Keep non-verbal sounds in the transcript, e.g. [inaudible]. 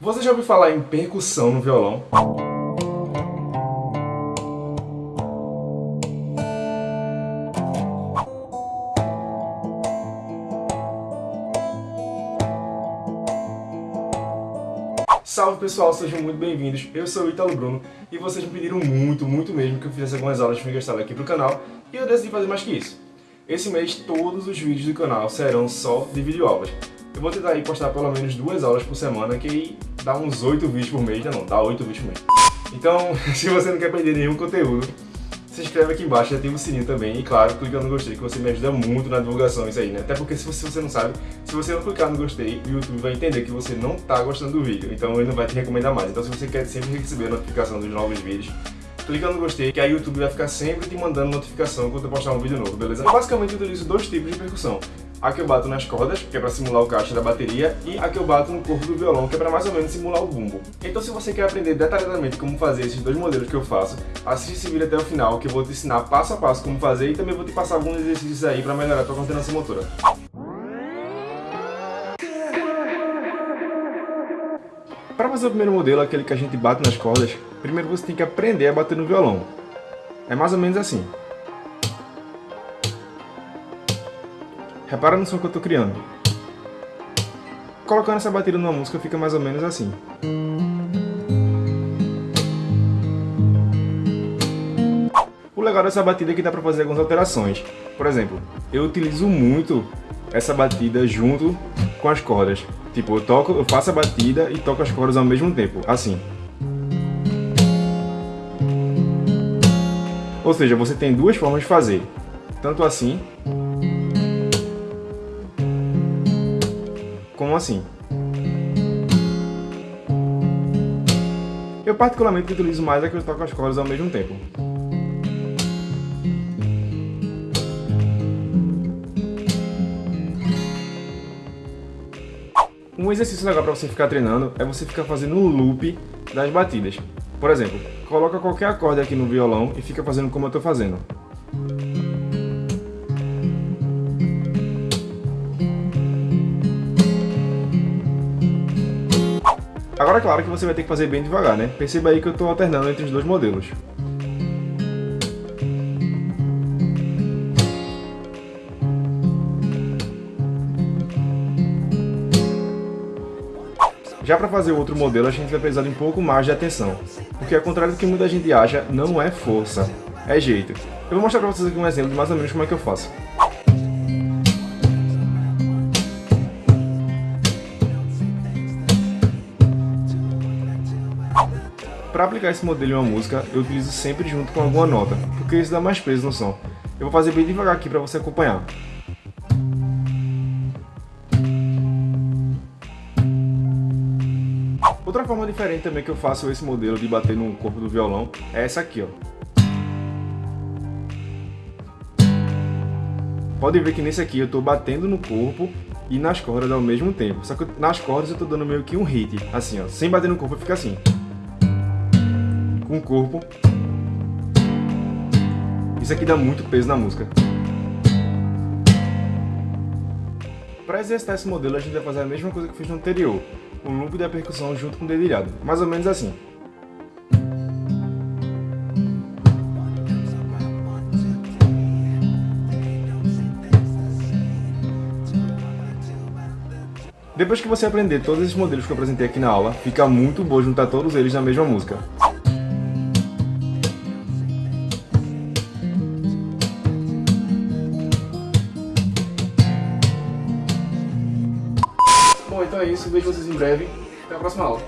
Você já ouviu falar em percussão no violão? Salve pessoal, sejam muito bem-vindos. Eu sou o Italo Bruno e vocês me pediram muito, muito mesmo que eu fizesse algumas aulas de fingerstyle aqui pro canal e eu decidi fazer mais que isso. Esse mês todos os vídeos do canal serão só de videoaulas. Eu vou tentar aí postar pelo menos duas aulas por semana, que aí dá uns 8 vídeos por mês, não, dá 8 vídeos por mês. Então, [laughs] se você não quer perder nenhum conteúdo, se inscreve aqui embaixo, ativa o sininho também e claro, clica no gostei, que você me ajuda muito na divulgação isso aí, né? Até porque se você, se você não sabe, se você não clicar no gostei, o YouTube vai entender que você não tá gostando do vídeo, então ele não vai te recomendar mais. Então se você quer sempre receber a notificação dos novos vídeos, clica no gostei, que aí o YouTube vai ficar sempre te mandando notificação quando eu postar um vídeo novo, beleza? Eu basicamente utilizo dois tipos de percussão. A que eu bato nas cordas, que é para simular o caixa da bateria, e a que eu bato no corpo do violão, que é para mais ou menos simular o bumbo. Então se você quer aprender detalhadamente como fazer esses dois modelos que eu faço, assiste esse vídeo até o final, que eu vou te ensinar passo a passo como fazer e também vou te passar alguns exercícios aí para melhorar a tua coordenação motora. Para fazer o primeiro modelo, aquele que a gente bate nas cordas, primeiro você tem que aprender a bater no violão. É mais ou menos assim. Repara no som que eu estou criando. Colocando essa batida numa música fica mais ou menos assim. O legal dessa batida é que dá para fazer algumas alterações. Por exemplo, eu utilizo muito essa batida junto com as cordas. Tipo, eu, toco, eu faço a batida e toco as cordas ao mesmo tempo, assim. Ou seja, você tem duas formas de fazer. Tanto assim, como assim. Eu particularmente utilizo mais a que eu toco as cordas ao mesmo tempo. Um exercício legal para você ficar treinando é você ficar fazendo um loop das batidas. Por exemplo, coloca qualquer acorde aqui no violão e fica fazendo como eu estou fazendo. Agora, claro que você vai ter que fazer bem devagar, né? Perceba aí que eu estou alternando entre os dois modelos. Já para fazer outro modelo, a gente vai precisar de um pouco mais de atenção, porque ao contrário do que muita gente acha, não é força, é jeito. Eu vou mostrar para vocês aqui um exemplo de mais ou menos como é que eu faço. Para aplicar esse modelo em uma música, eu utilizo sempre junto com alguma nota, porque isso dá mais peso no som. Eu vou fazer bem devagar aqui para você acompanhar. Outra forma diferente também que eu faço esse modelo de bater no corpo do violão é essa aqui, ó. Pode ver que nesse aqui eu estou batendo no corpo e nas cordas ao mesmo tempo. Só que nas cordas eu estou dando meio que um hit, assim ó. Sem bater no corpo fica assim. Com o corpo. Isso aqui dá muito peso na música. Para exercitar esse modelo a gente vai fazer a mesma coisa que fiz no anterior o loop da percussão junto com o dedilhado. Mais ou menos assim. Depois que você aprender todos esses modelos que eu apresentei aqui na aula, fica muito bom juntar todos eles na mesma música. Bom, então é isso. Vejo vocês em breve. Até a próxima aula.